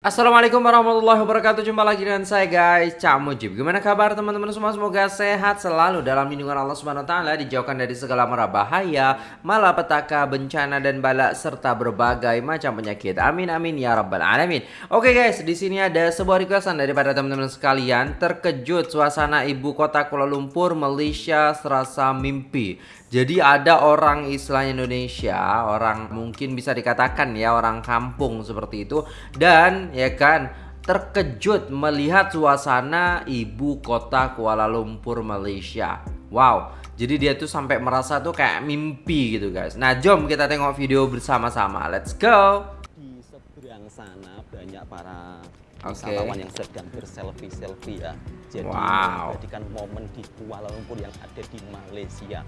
Assalamualaikum warahmatullahi wabarakatuh. Jumpa lagi dengan saya guys. Cak Mujib. Gimana kabar teman-teman? Semua Semoga sehat selalu dalam lindungan Allah Subhanahu Taala Dijauhkan dari segala mara bahaya Malapetaka, bencana dan bala Serta berbagai macam penyakit. Amin amin ya rabbal alamin. Oke guys di sini ada sebuah requestan daripada teman-teman sekalian. Terkejut suasana ibu kota Kuala Lumpur Malaysia serasa mimpi. Jadi ada orang Islam Indonesia, orang mungkin bisa dikatakan ya orang kampung seperti itu. Dan ya kan terkejut melihat suasana ibu kota Kuala Lumpur Malaysia. Wow, jadi dia tuh sampai merasa tuh kayak mimpi gitu guys. Nah, jom kita tengok video bersama-sama. Let's go. Di seberang sana banyak para okay. wisatawan yang sedang berselfie-selfie ya. Jadi wow. menjadikan momen di Kuala Lumpur yang ada di Malaysia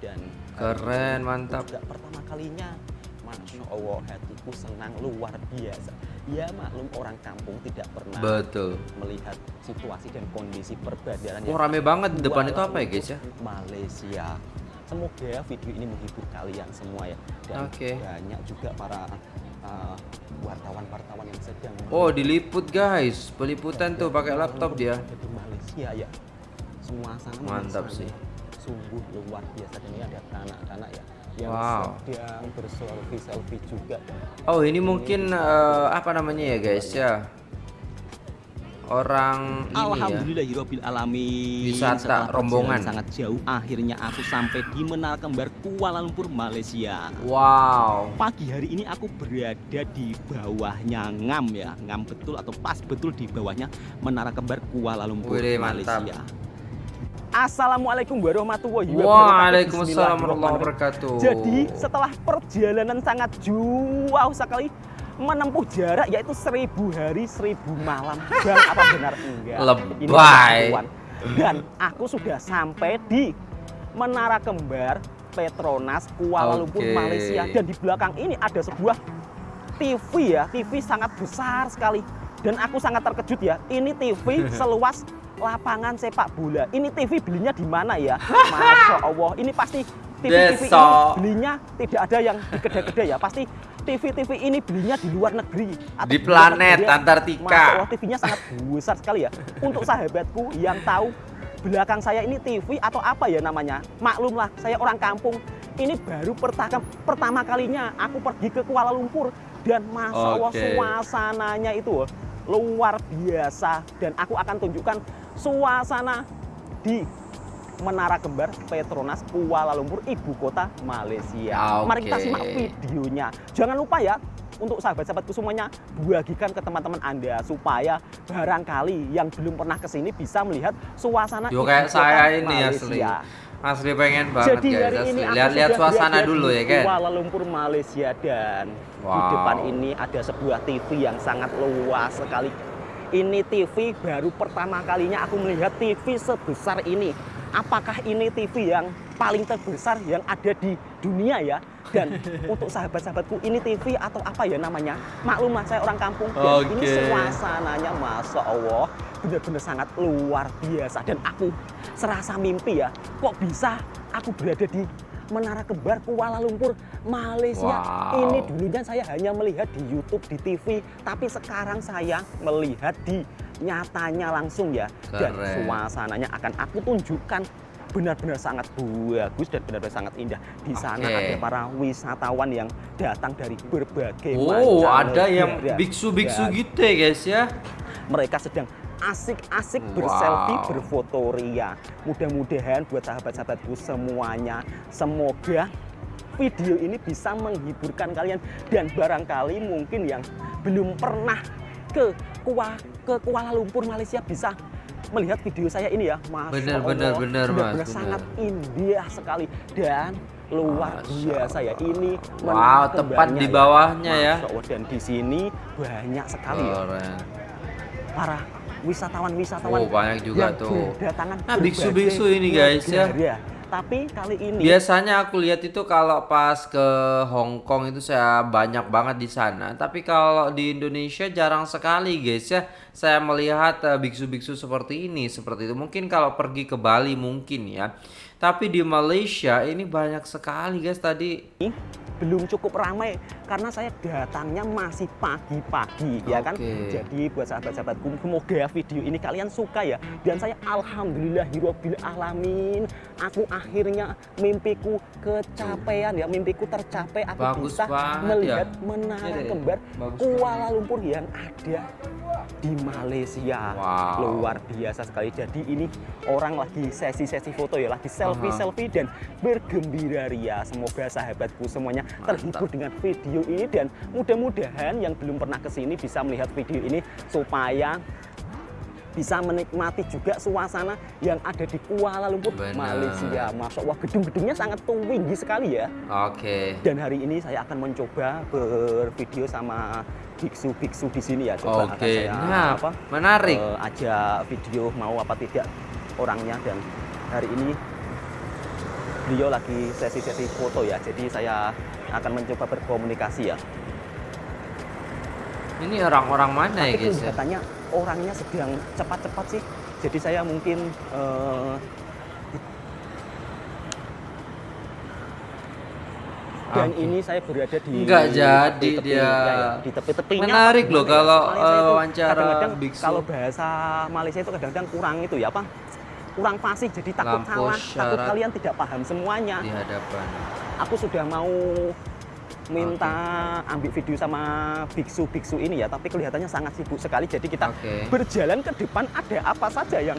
dan keren mantap tidak pertama kalinya Allah hatiku senang luar biasa. Ya maklum orang kampung tidak pernah betul. melihat situasi dan kondisi perbadaran oh rame banget di depan itu apa ya guys ya? Malaysia. Semoga video ini menghibur kalian semua ya. Dan okay. banyak juga para uh, wartawan-wartawan uh, yang sedang oh diliput guys. Peliputan tuh pakai laptop dia. di Malaysia ya. Semua sana mantap sih. sungguh luar biasa. Dan ini ada anak-anak ya yang wow. sedang berselfie selfie juga. Oh ini, ini mungkin uh, apa namanya ya guys ya? Orang Alhamdulillah ya. alamin. Wisata rombongan. sangat jauh akhirnya aku sampai di Menara Kembar Kuala Lumpur Malaysia. Wow. Pagi hari ini aku berada di bawahnya ngam ya. Ngam betul atau pas betul di bawahnya Menara Kembar Kuala Lumpur Wih, Malaysia. mantap. Assalamualaikum warahmatullahi wabarakatuh. Waalaikumsalam warahmatullahi wabarakatuh. Jadi setelah perjalanan sangat jauh sekali menempuh jarak yaitu seribu hari seribu malam dan apa benar enggak? Lebay. Dan aku sudah sampai di Menara Kembar Petronas Kuala Lumpur okay. Malaysia dan di belakang ini ada sebuah TV ya, TV sangat besar sekali dan aku sangat terkejut ya. Ini TV seluas lapangan sepak bola. Ini TV belinya di mana ya? Masya Allah, ini pasti TV-TV ini belinya tidak ada yang di kedai-kedai ya. Pasti TV-TV ini belinya di luar negeri. Atau di planet negeri, Antartika. Masya Allah, TV-nya sangat besar sekali ya. Untuk sahabatku yang tahu belakang saya ini TV atau apa ya namanya. Maklumlah, saya orang kampung. Ini baru pertama, pertama kalinya aku pergi ke Kuala Lumpur. Dan Allah, okay. suasananya itu luar biasa. Dan aku akan tunjukkan suasana di Menara Kembar Petronas Kuala Lumpur, ibu kota Malaysia. Okay. Mari kita simak videonya. Jangan lupa ya, untuk sahabat-sahabatku semuanya, bagikan ke teman-teman Anda supaya barangkali yang belum pernah ke sini bisa melihat suasana Yo, kayak saya ini asli. Asli pengen banget Jadi guys, asli. Lihat-lihat suasana dulu ya kan. Kuala Lumpur Malaysia dan wow. di depan ini ada sebuah TV yang sangat luas sekali ini TV baru pertama kalinya aku melihat TV sebesar ini. Apakah ini TV yang paling terbesar yang ada di dunia ya? Dan untuk sahabat-sahabatku ini TV atau apa ya namanya? Maklumlah saya orang kampung dan okay. ini suasananya Masya Allah benar-benar sangat luar biasa. Dan aku serasa mimpi ya, kok bisa aku berada di Menara Kembar Kuala Lumpur, Malaysia. Wow. Ini dulunya saya hanya melihat di YouTube, di TV, tapi sekarang saya melihat di nyatanya langsung ya. Keren. Dan suasananya akan aku tunjukkan benar-benar sangat bagus dan benar-benar sangat indah. Di sana okay. ada para wisatawan yang datang dari berbagai oh, ada yang biksu-biksu gitu ya guys ya. Mereka sedang asik-asik berselfie, wow. berfoto ria. Mudah-mudahan buat sahabat-sahabatku semuanya, semoga video ini bisa menghiburkan kalian dan barangkali mungkin yang belum pernah ke Kuala, ke Kuala Lumpur Malaysia bisa melihat video saya ini ya Mas bener bener bener mas bener. sangat indah sekali dan luar biasa ya ini wow tepat di ya. bawahnya ya, ya. dan di sini banyak sekali ya para wisatawan-wisatawan oh, banyak juga tuh. Nah, biksu-biksu ini guys ya. ya. Tapi kali ini biasanya aku lihat itu kalau pas ke Hong Kong itu saya banyak banget di sana. Tapi kalau di Indonesia jarang sekali guys ya. Saya melihat eh, biksu-biksu uh, seperti ini, seperti itu. Mungkin kalau pergi ke Bali mungkin ya. Tapi di Malaysia ini banyak sekali guys tadi. Belum cukup ramai karena saya datangnya masih pagi-pagi ya kan. Jadi buat sahabat-sahabatku semoga video ini kalian suka ya. Dan saya alhamdulillahirabbil alamin aku akhirnya mimpiku kecapean ya, mimpiku tercapai aku Bagus bisa melihat ya. menara Iya deh, kembar bagus Kuala Lumpur yang ada di Malaysia. Wow. Luar biasa sekali. Jadi ini orang lagi sesi-sesi foto ya, lagi selfie-selfie dan bergembira ria. Semoga sahabatku semuanya terhibur dengan video ini dan mudah-mudahan yang belum pernah ke sini bisa melihat video ini supaya bisa menikmati juga suasana yang ada di Kuala Lumpur, Benar. Malaysia. Masya Allah, gedung-gedungnya sangat tinggi sekali ya. Oke. Dan hari ini saya akan mencoba bervideo sama biksu-biksu di sini ya. Coba Oke. saya Nah, apa, menarik. eh, ajak video mau apa tidak orangnya dan hari ini beliau lagi sesi-sesi foto ya. Jadi saya akan mencoba berkomunikasi ya. Ini orang-orang mana ya Tapi guys? ya? kelihatannya orangnya sedang cepat-cepat sih. Jadi saya mungkin eh, dan Oke. ini saya berada di Nggak jadi tepi-tepi- dia. ya, di tepi-tepinya Menarik loh kalau, itu wawancara kadang-kadang biksu. kalau bahasa Malaysia itu kadang-kadang kurang itu ya apa kurang fasih jadi takut Lampu salah takut kalian tidak paham semuanya Di hadapan. aku sudah mau minta ambil video sama biksu-biksu ini ya tapi kelihatannya sangat sibuk sekali jadi kita Oke. berjalan ke depan ada apa saja yang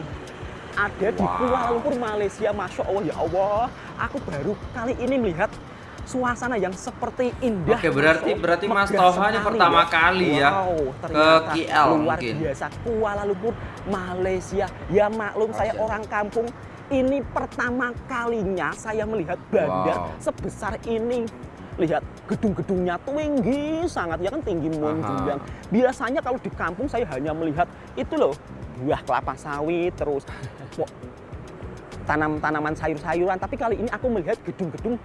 ada di Wow. Kuala Lumpur Malaysia Masya Allah ya Allah aku baru kali ini melihat suasana yang seperti indah. Oke, berarti- Allah, berarti Mas ini sekali pertama kali ya wow, ke KL luar mungkin. biasa. Kuala Lumpur Malaysia. Ya maklum saya orang kampung. Ini pertama kalinya saya melihat bandar Wow. sebesar ini. Lihat gedung-gedungnya tinggi sangat ya kan? Tinggi menjulang biasanya kalau di kampung saya hanya melihat itu loh. Buah kelapa sawit terus tanam-tanaman sayur-sayuran. Tapi kali ini aku melihat gedung-gedung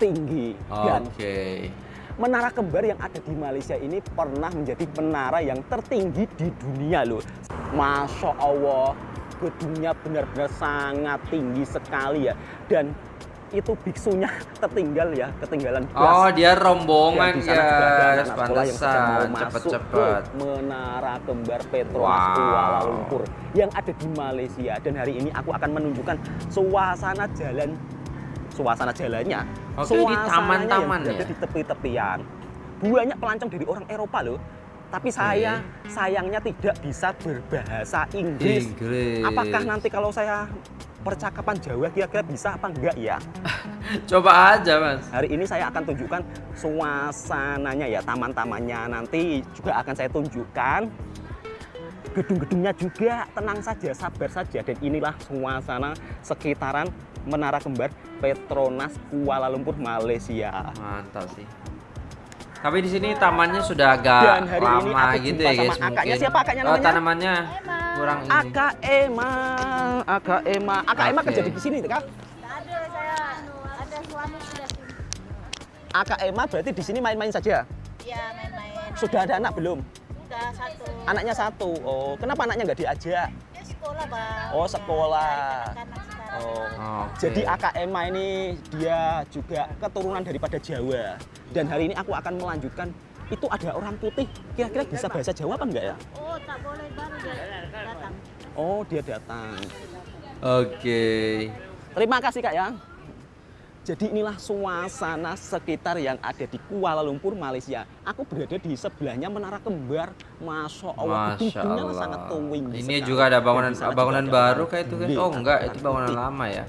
tinggi dan Oke. menara kembar yang ada di Malaysia ini pernah menjadi menara yang tertinggi di dunia loh Masya Allah gedungnya benar-benar sangat tinggi sekali ya. Dan itu biksunya tertinggal ya ketinggalan bus Oh, dia rombongan sedang mau Pantesan. ke Menara Kembar Petronas Wow. Kuala Lumpur yang ada di Malaysia. Dan hari ini aku akan menunjukkan suasana jalan suasana jalannya Oke, di taman-taman ya? di tepi-tepian banyak pelancong dari orang Eropa loh tapi saya sayangnya tidak bisa berbahasa Inggris Inggris. apakah nanti kalau saya percakapan Jawa kira-kira bisa apa enggak ya Coba aja, Mas. Hari ini saya akan tunjukkan suasananya ya, taman-tamannya. Nanti juga akan saya tunjukkan gedung-gedungnya juga. Tenang saja, sabar saja. Dan inilah suasana sekitaran Menara Kembar Petronas Kuala Lumpur, Malaysia. Mantap sih. Tapi di sini tamannya sudah agak Dan hari ini lama aku gitu ya guys sama akaknya. mungkin. Siapa akaknya Oh, namanya? tanamannya kurang ini. Aka Ema, Aka Ema, Aka Ema kerja di sini, kak? Ada saya ada suami sudah sini. Aka Ema berarti di sini main-main saja. Ya main-main. Sudah ada anak belum? Udah satu. Anaknya satu. Oh, kenapa anaknya nggak diajak? Ya sekolah bang. Oh, sekolah. Anak sekarang. Oh. Oke. Jadi AKMA ini dia juga keturunan daripada Jawa. Dan hari ini aku akan melanjutkan itu ada orang putih. Kira-kira bisa bahasa Jawa apa enggak ya? Oh tak boleh baru dia datang. Oh, dia datang. Oke. Terima kasih Kak ya. Jadi inilah suasana sekitar yang ada di Kuala Lumpur, Malaysia. Aku berada di sebelahnya Menara Kembar. Masya Allah, Allah. sangat tinggi Ini sekali. juga ada bangunan bangunan baru kayak itu guys. gede, Oh enggak, itu bangunan lama ya.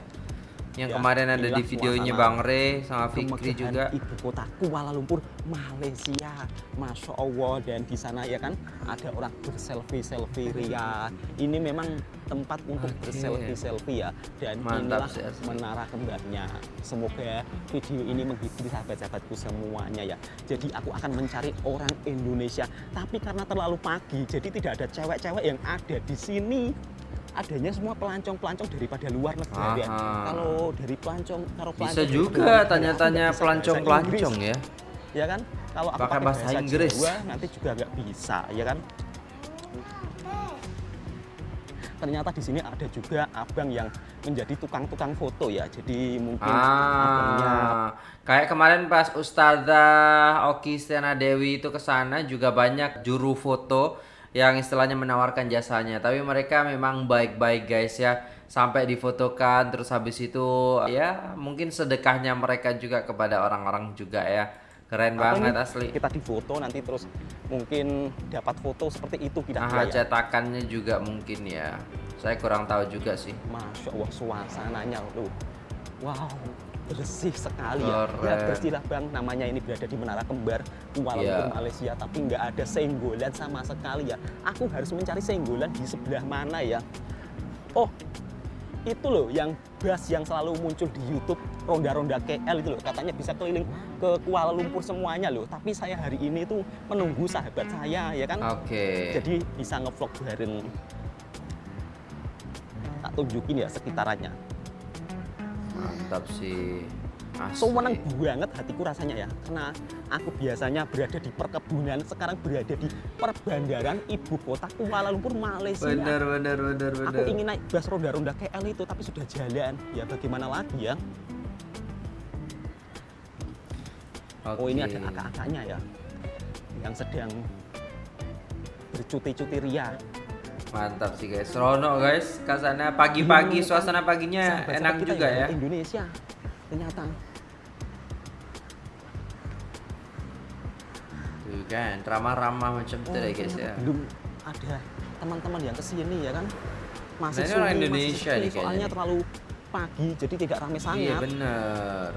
Yang Ya, kemarin ada di videonya Bang Re sama Fikri juga. ibu kota Kuala Lumpur Malaysia. Masya Allah dan di sana ya kan ada orang berselfie selfie. Ria. Ini memang tempat untuk Oke. berselfie selfie ya dan Mantap inilah sih, menara kembarnya. Semoga video ini menghibur sahabat-sahabatku semuanya ya. Jadi aku akan mencari orang Indonesia tapi karena terlalu pagi jadi tidak ada cewek-cewek yang ada di sini adanya semua pelancong-pelancong daripada luar negara ya. Kalau dari pelancong kalau Bisa pelancong luar juga tanya-tanya bisa pelancong-pelancong ya. ya kan kalau aku Pakai bahasa bahasa, Inggris. Jawa nanti juga nggak bisa ya kan ternyata di sini ada juga abang yang menjadi tukang-tukang foto ya. Jadi mungkin abangnya Ah, kayak kemarin pas Ustazah Oki Stiana Dewi itu ke sana juga banyak juru foto yang istilahnya menawarkan jasanya. Tapi mereka memang baik-baik guys ya. Sampai difotokan terus habis itu ya mungkin sedekahnya mereka juga kepada orang-orang juga ya. Keren Atau banget asli. Kita difoto nanti terus mungkin dapat foto seperti itu Nah, kira-kira ya. cetakannya juga mungkin ya. Saya kurang tahu juga sih. Masya Allah suasananya loh. Wow, bersih sekali ya. Keren. Ya bersih lah bang, namanya ini berada di Menara Kembar Kuala Iya. Lumpur Malaysia, tapi nggak ada senggolan sama sekali ya. Aku harus mencari senggolan di sebelah mana ya. Oh, itu loh yang bus yang selalu muncul di YouTube ronda-ronda KL itu loh katanya bisa keliling ke Kuala Lumpur semuanya loh tapi saya hari ini tuh menunggu sahabat saya ya kan Oke. jadi bisa ngevlog bareng tak tunjukin ya sekitarannya Mantap sih. Asli. so menang banget hatiku rasanya ya karena aku biasanya berada di perkebunan sekarang berada di perbandaran ibu kota Kuala Lumpur Malaysia Bener bener bener bener. aku ingin naik bus roda-roda KL itu tapi sudah jalan ya bagaimana lagi ya oh ini ada kakak-kakaknya ya yang sedang bercuti-cuti ria Mantap sih guys. Serono guys. Ke sana pagi-pagi Iya, suasana paginya Sahabat-sahabat enak juga ya. Indonesia ternyata Tuh kan, ramah-ramah macam itu deh guys ya. belum ada teman-teman yang ke sini ya kan masih Nah, sunyi, Indonesia masih kayaknya soalnya nih. terlalu pagi jadi tidak ramai Iya sangat bener.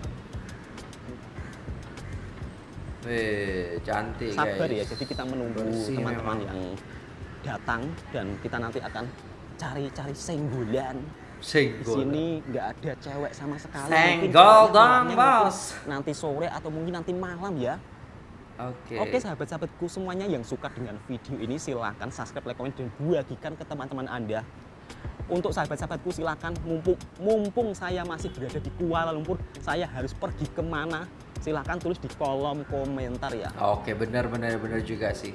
Wih, cantik sabar guys. ya jadi kita menunggu teman-teman yang datang dan kita nanti akan cari-cari senggolan di Senggol. sini nggak ada cewek sama sekali Senggol dong, bos. nanti sore atau mungkin nanti malam ya Oke. Oke sahabat-sahabatku semuanya yang suka dengan video ini silahkan subscribe, like, komen, dan bagikan ke teman-teman Anda. Untuk sahabat-sahabatku silahkan mumpung, mumpung saya masih berada di Kuala Lumpur, saya harus pergi ke mana? Silahkan tulis di kolom komentar ya. Oke, bener bener bener juga sih.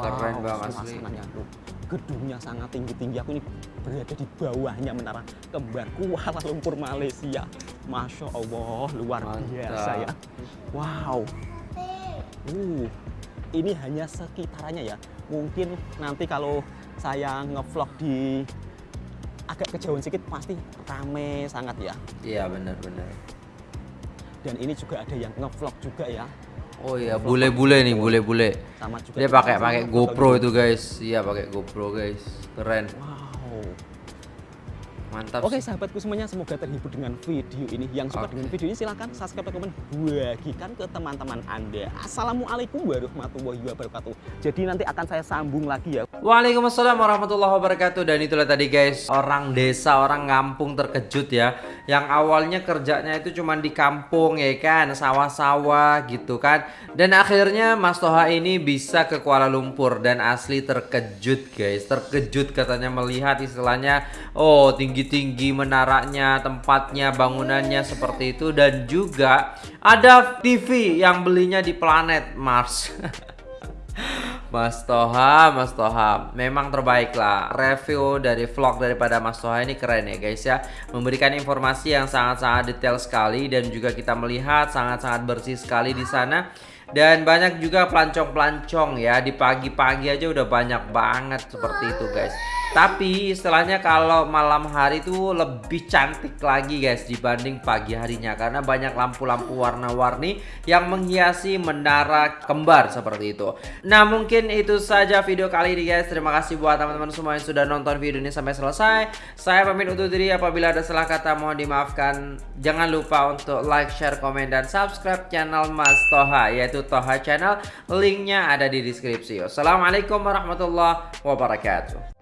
Keren banget asli. suasananya tuh. Gedungnya sangat tinggi-tinggi. Aku ini berada di bawahnya menara kembar Kuala Lumpur Malaysia. Masya Allah, luar Mantap. biasa ya. Wow. Uh, ini hanya sekitarannya ya. Mungkin nanti kalau saya ngevlog di agak kejauhan sedikit pasti rame sangat ya. Iya bener. Dan ini juga ada yang ngevlog juga ya. Oh iya, bule-bule nih, bule-bule. Sama juga Dia pakai pakai GoPro itu guys. Iya, pakai GoPro guys. Keren. Wow. Mantap. Oke sahabatku semuanya semoga terhibur dengan video ini. Yang suka Oke. dengan video ini silahkan subscribe dan komen bagikan ke teman-teman Anda. Assalamualaikum warahmatullahi wabarakatuh. Jadi nanti akan saya sambung lagi ya. Waalaikumsalam warahmatullahi wabarakatuh Dan itulah tadi guys Orang desa, orang kampung terkejut ya Yang awalnya kerjanya itu cuma di kampung ya kan Sawah-sawah gitu kan Dan akhirnya Mas Toha ini bisa ke Kuala Lumpur Dan asli terkejut guys Terkejut katanya melihat istilahnya Oh tinggi-tinggi menaranya Tempatnya, bangunannya seperti itu Dan juga ada TV yang belinya di planet Mars Mas Toha, Mas Toha, memang terbaik lah. Review dari vlog daripada Mas Toha ini keren ya guys ya. Memberikan informasi yang sangat-sangat detail sekali dan juga kita melihat sangat-sangat bersih sekali di sana. Dan banyak juga pelancong-pelancong ya di pagi-pagi aja udah banyak banget seperti itu guys. Tapi istilahnya kalau malam hari itu lebih cantik lagi guys dibanding pagi harinya karena banyak lampu-lampu warna-warni yang menghiasi menara kembar seperti itu. Nah mungkin itu saja video kali ini guys. Terima kasih buat teman-teman semua yang sudah nonton video ini sampai selesai. Saya pamit undur diri apabila ada salah kata mohon dimaafkan. Jangan lupa untuk like, share, komen, dan subscribe channel Mas Toha yaitu Toha Channel. Linknya ada di deskripsi. Wassalamualaikum warahmatullahi wabarakatuh.